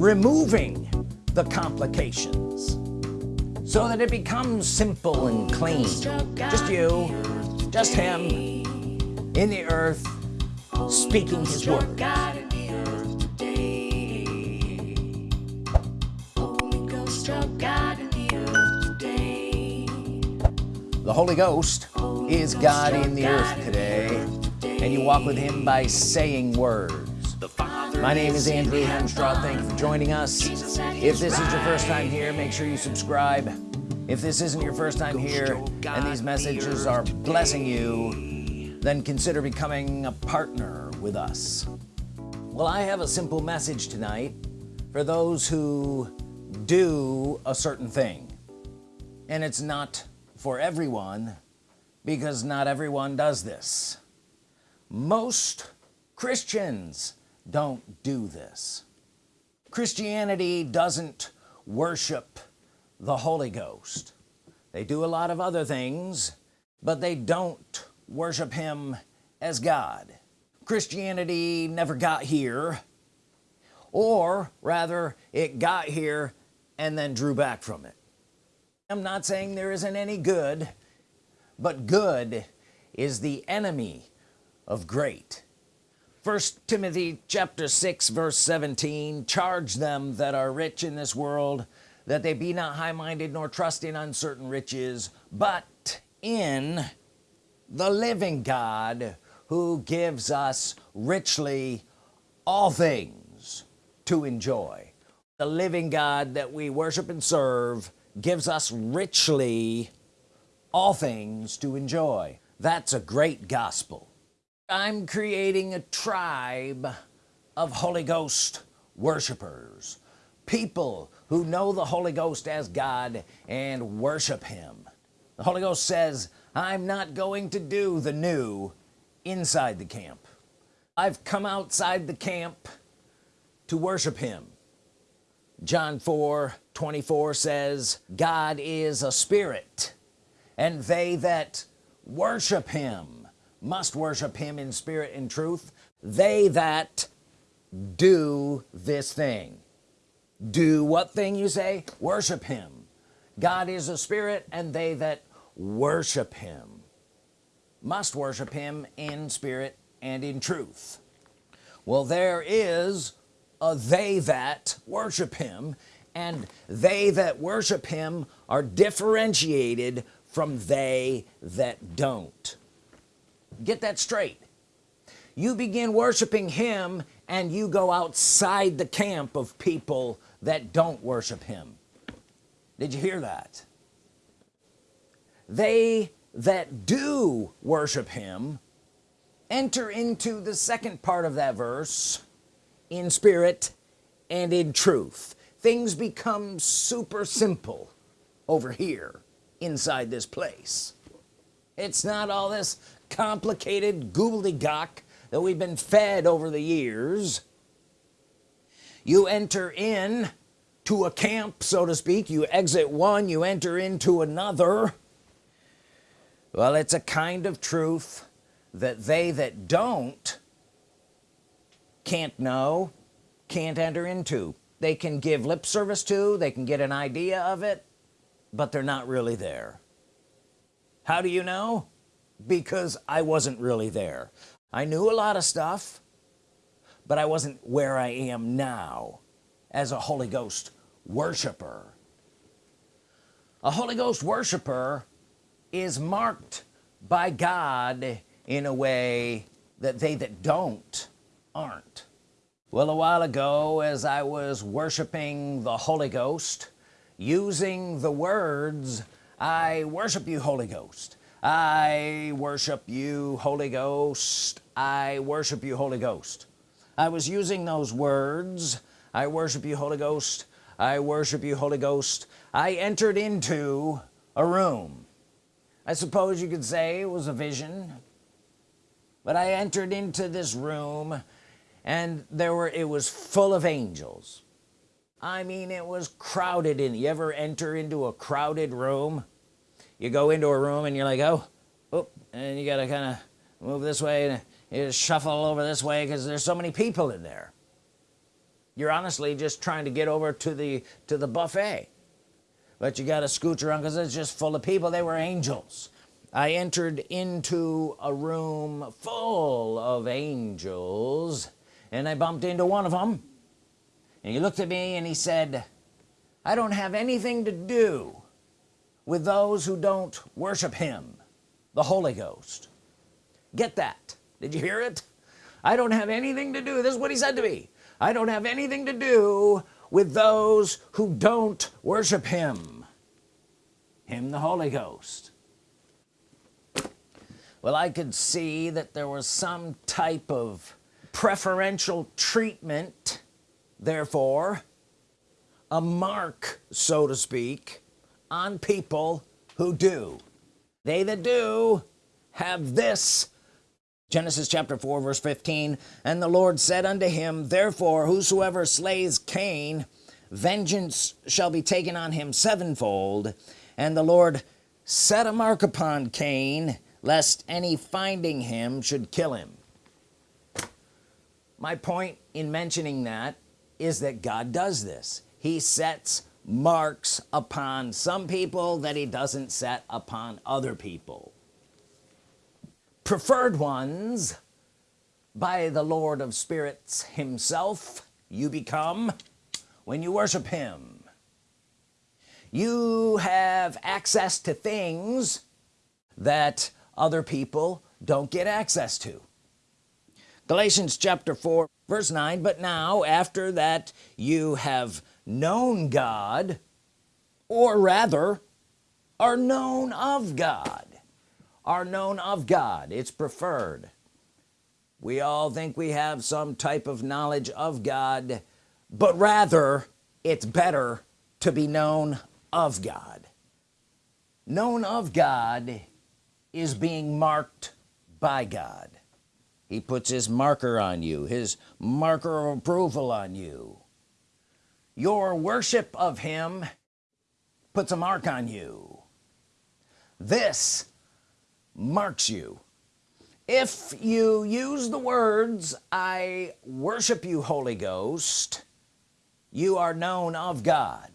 removing the complications so that it becomes simple and clean. Just you just him in the earth speaking his word. The Holy Ghost is God in the earth today and you walk with him by saying words my name is Andrew Hemstraw thank you for joining us. If this is your first time here make sure you subscribe. If this isn't your first time here and these messages are blessing you then consider becoming a partner with us. Well I have a simple message tonight for those who do a certain thing. And it's not for everyone because not everyone does this. Most Christians don't do this. Christianity doesn't worship the Holy Ghost. They do a lot of other things but they don't worship him as God. Christianity never got here or rather it got here and then drew back from it. I'm not saying there isn't any good but good is the enemy of great first Timothy chapter 6 verse 17 charge them that are rich in this world that they be not high-minded nor trust in uncertain riches but in the living God who gives us richly all things to enjoy. The living God that we worship and serve gives us richly all things to enjoy. That's a great gospel I'm creating a tribe of Holy Ghost worshipers. People who know the Holy Ghost as God and worship him. The Holy Ghost says I'm not going to do the new inside the camp. I've come outside the camp to worship him. John 4 24 says God is a spirit and they that worship him must worship him in spirit and truth. They that do this thing. Do what thing you say? Worship him. God is a spirit and they that worship him must worship him in spirit and in truth. Well there is a they that worship him and they that worship him are differentiated from they that don't get that straight. You begin worshiping him and you go outside the camp of people that don't worship him. Did you hear that? They that do worship him enter into the second part of that verse in spirit and in truth. Things become super simple over here inside this place. It's not all this complicated gobbledygook that we've been fed over the years. You enter in to a camp so to speak. You exit one you enter into another. Well it's a kind of truth that they that don't can't know can't enter into. They can give lip service to they can get an idea of it but they're not really there. How do you know because I wasn't really there. I knew a lot of stuff but I wasn't where I am now as a Holy Ghost worshiper. A Holy Ghost worshiper is marked by God in a way that they that don't aren't. Well a while ago as I was worshiping the Holy Ghost using the words I worship you Holy Ghost I worship you Holy Ghost. I worship you Holy Ghost. I was using those words. I worship you Holy Ghost. I worship you Holy Ghost. I entered into a room. I suppose you could say it was a vision. But I entered into this room and there were it was full of angels. I mean it was crowded in. You ever enter into a crowded room you go into a room and you're like oh oh and you gotta kind of move this way and shuffle over this way because there's so many people in there. You're honestly just trying to get over to the to the buffet. But you got to scooch around because it's just full of people. They were angels. I entered into a room full of angels and I bumped into one of them and he looked at me and he said I don't have anything to do with those who don't worship him the Holy Ghost. Get that. Did you hear it? I don't have anything to do this is what he said to me. I don't have anything to do with those who don't worship him him the Holy Ghost. Well I could see that there was some type of preferential treatment therefore a mark so to speak on people who do. They that do have this. Genesis chapter 4 verse 15 and the Lord said unto him therefore whosoever slays Cain vengeance shall be taken on him sevenfold. And the Lord set a mark upon Cain lest any finding him should kill him. My point in mentioning that is that God does this. He sets marks upon some people that he doesn't set upon other people. Preferred ones by the Lord of spirits himself you become when you worship him. You have access to things that other people don't get access to. Galatians chapter 4 verse 9 but now after that you have known God or rather are known of God. Are known of God. It's preferred. We all think we have some type of knowledge of God but rather it's better to be known of God. Known of God is being marked by God. He puts his marker on you his marker of approval on you your worship of him puts a mark on you. This marks you. If you use the words I worship you Holy Ghost you are known of God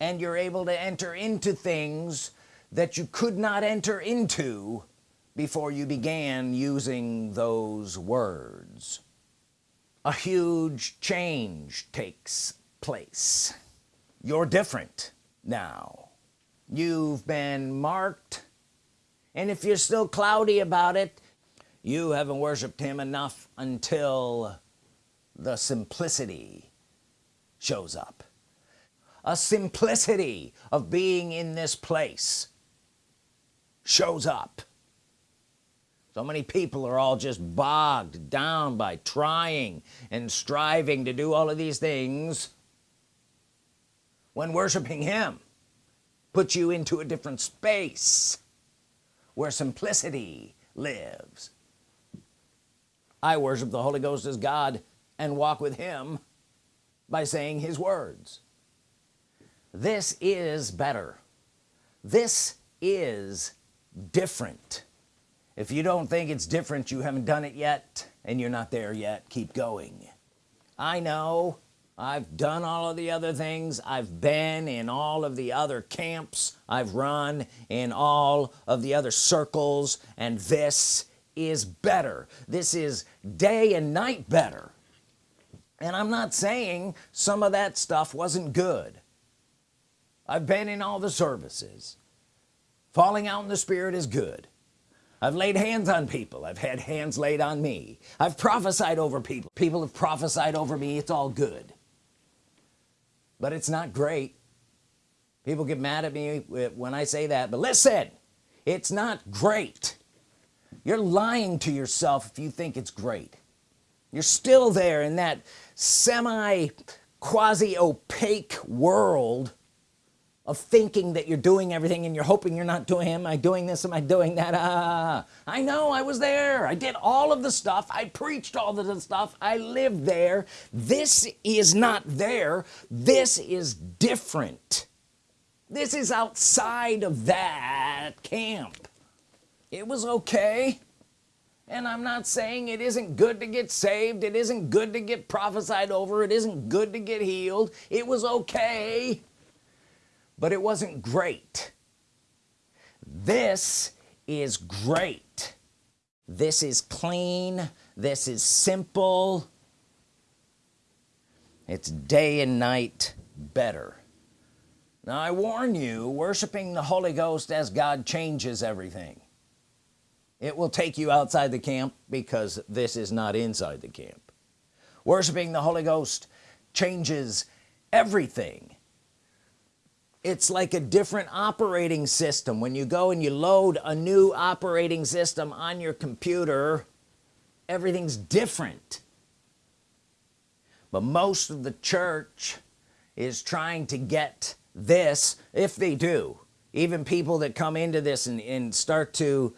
and you're able to enter into things that you could not enter into before you began using those words. A huge change takes place. You're different now. You've been marked. And if you're still cloudy about it you haven't worshiped him enough until the simplicity shows up. A simplicity of being in this place shows up. So many people are all just bogged down by trying and striving to do all of these things when worshiping him puts you into a different space where simplicity lives. I worship the Holy Ghost as God and walk with him by saying his words. This is better. This is different. If you don't think it's different you haven't done it yet and you're not there yet keep going. I know I've done all of the other things. I've been in all of the other camps. I've run in all of the other circles. And this is better. This is day and night better. And I'm not saying some of that stuff wasn't good. I've been in all the services. Falling out in the spirit is good. I've laid hands on people. I've had hands laid on me. I've prophesied over people. People have prophesied over me. It's all good but it's not great. People get mad at me when I say that but listen it's not great. You're lying to yourself if you think it's great. You're still there in that semi quasi opaque world of thinking that you're doing everything and you're hoping you're not doing am I doing this? Am I doing that? Ah I know I was there. I did all of the stuff. I preached all of the stuff. I lived there. This is not there. This is different. This is outside of that camp. It was okay. And I'm not saying it isn't good to get saved. It isn't good to get prophesied over. It isn't good to get healed. It was okay but it wasn't great. This is great. This is clean. This is simple. It's day and night better. Now I warn you worshiping the Holy Ghost as God changes everything. It will take you outside the camp because this is not inside the camp. Worshiping the Holy Ghost changes everything it's like a different operating system. When you go and you load a new operating system on your computer everything's different. But most of the church is trying to get this if they do even people that come into this and, and start to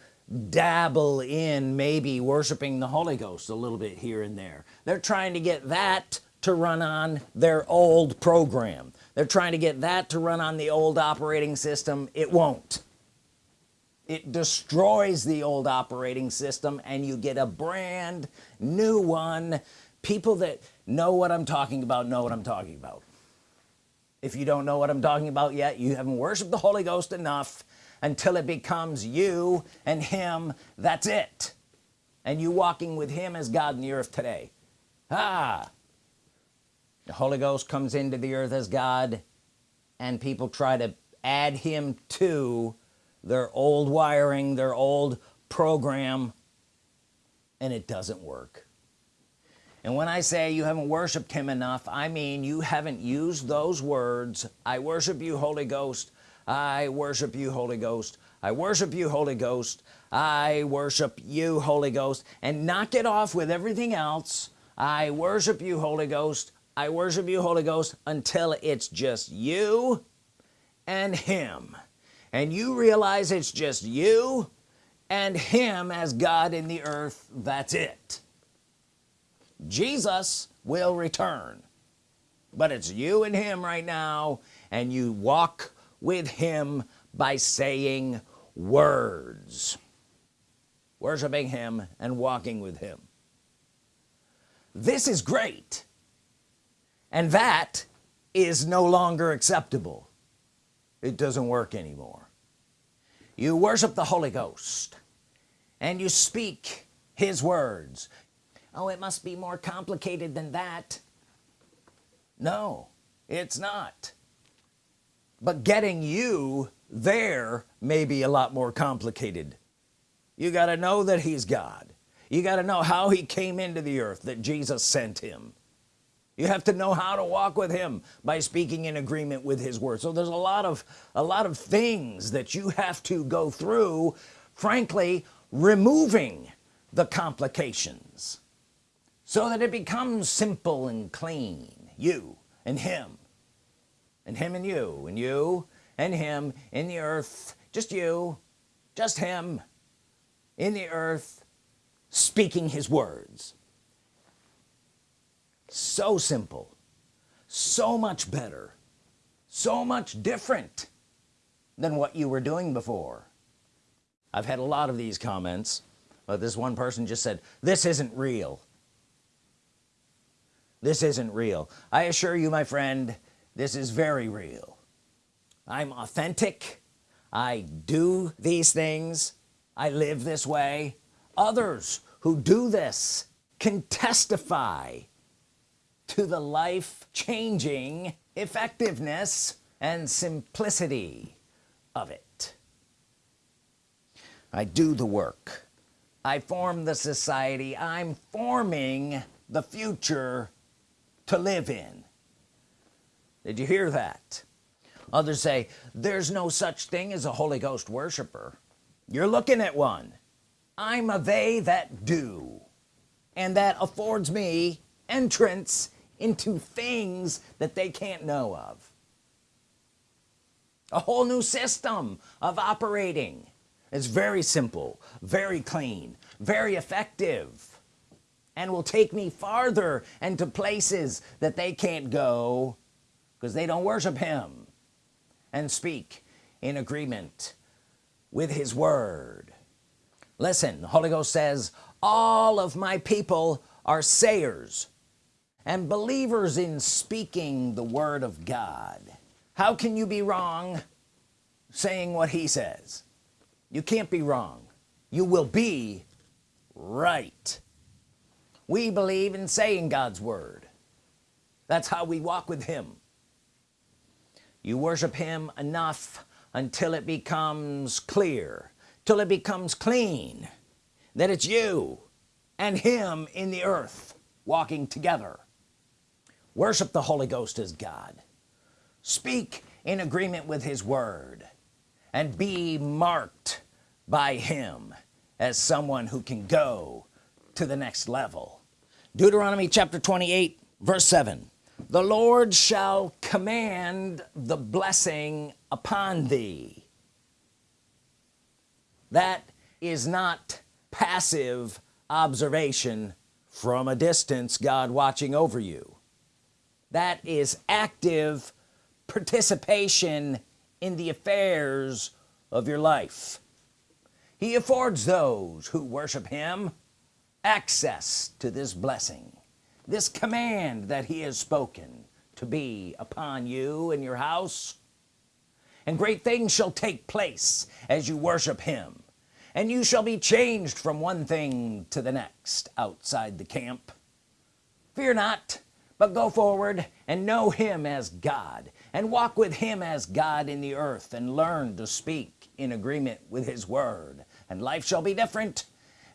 dabble in maybe worshiping the Holy Ghost a little bit here and there. They're trying to get that to run on their old program they're trying to get that to run on the old operating system. It won't. It destroys the old operating system and you get a brand new one. People that know what I'm talking about know what I'm talking about. If you don't know what I'm talking about yet you haven't worshiped the Holy Ghost enough until it becomes you and him. That's it. And you walking with him as God in the earth today. Ah the Holy Ghost comes into the earth as God and people try to add him to their old wiring their old program and it doesn't work. And when I say you haven't worshiped him enough I mean you haven't used those words I worship you Holy Ghost. I worship you Holy Ghost. I worship you Holy Ghost. I worship you Holy Ghost. And knock it off with everything else. I worship you Holy Ghost I worship you Holy Ghost until it's just you and him. And you realize it's just you and him as God in the earth. That's it. Jesus will return but it's you and him right now and you walk with him by saying words worshiping him and walking with him. This is great and that is no longer acceptable. It doesn't work anymore. You worship the Holy Ghost and you speak his words. Oh it must be more complicated than that. No it's not. But getting you there may be a lot more complicated. You got to know that he's God. You got to know how he came into the earth that Jesus sent him you have to know how to walk with him by speaking in agreement with his word. So there's a lot of a lot of things that you have to go through frankly removing the complications so that it becomes simple and clean. You and him. And him and you. And you and him in the earth. Just you. Just him in the earth speaking his words so simple. So much better. So much different than what you were doing before. I've had a lot of these comments but this one person just said this isn't real. This isn't real. I assure you my friend this is very real. I'm authentic. I do these things. I live this way. Others who do this can testify to the life-changing effectiveness and simplicity of it. I do the work. I form the society. I'm forming the future to live in. Did you hear that? Others say there's no such thing as a Holy Ghost worshiper. You're looking at one. I'm a they that do and that affords me entrance into things that they can't know of. A whole new system of operating. It's very simple very clean very effective and will take me farther and to places that they can't go because they don't worship him and speak in agreement with his word. Listen the Holy Ghost says all of my people are sayers and believers in speaking the Word of God. How can you be wrong saying what he says? You can't be wrong. You will be right. We believe in saying God's Word. That's how we walk with him. You worship him enough until it becomes clear till it becomes clean that it's you and him in the earth walking together worship the Holy Ghost as God. Speak in agreement with his word and be marked by him as someone who can go to the next level. Deuteronomy chapter 28 verse 7 the Lord shall command the blessing upon thee. That is not passive observation from a distance God watching over you that is active participation in the affairs of your life. He affords those who worship him access to this blessing this command that he has spoken to be upon you and your house. And great things shall take place as you worship him and you shall be changed from one thing to the next outside the camp. Fear not but go forward and know him as God and walk with him as God in the earth and learn to speak in agreement with his word. And life shall be different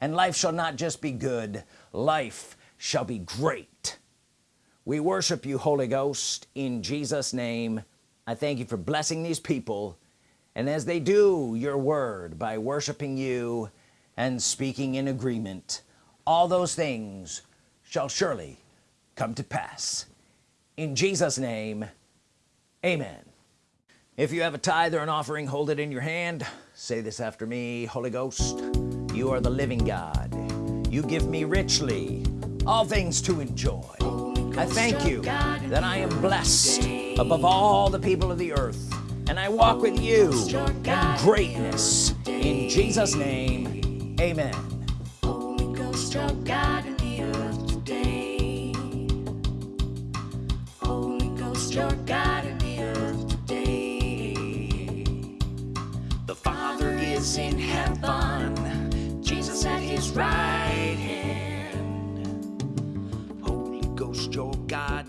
and life shall not just be good life shall be great. We worship you Holy Ghost in Jesus name. I thank you for blessing these people and as they do your word by worshiping you and speaking in agreement all those things shall surely come to pass. In Jesus name amen. If you have a tithe or an offering hold it in your hand. Say this after me Holy Ghost you are the living God. You give me richly all things to enjoy. I thank you that I am blessed above all the people of the earth and I walk with you in greatness. In Jesus name amen your God in the earth today. The Father is in heaven, Jesus at his right hand. Holy Ghost, your God.